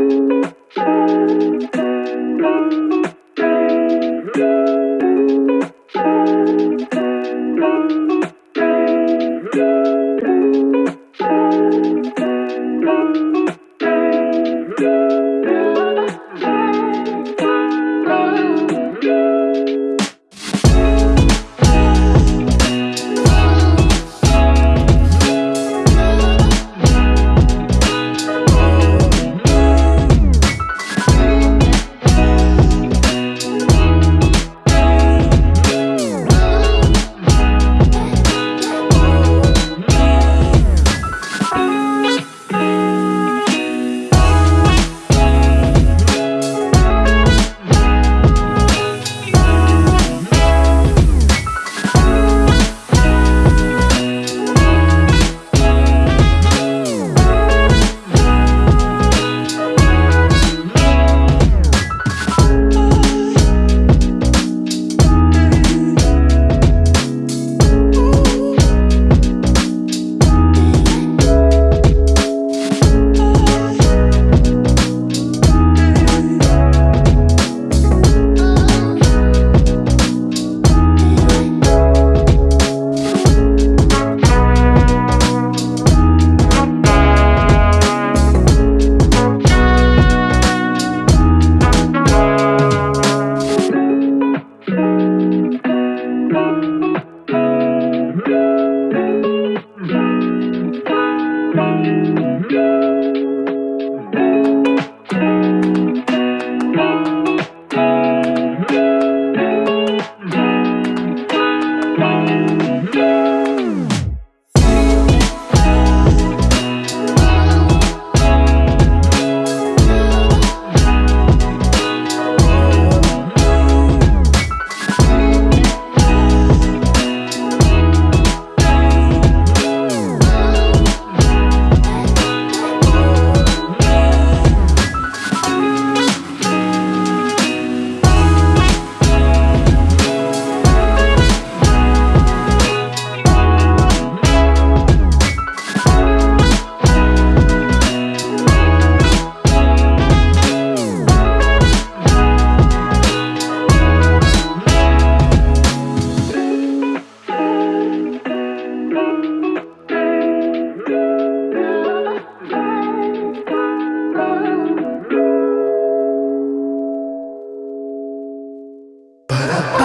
Thank you. 바람.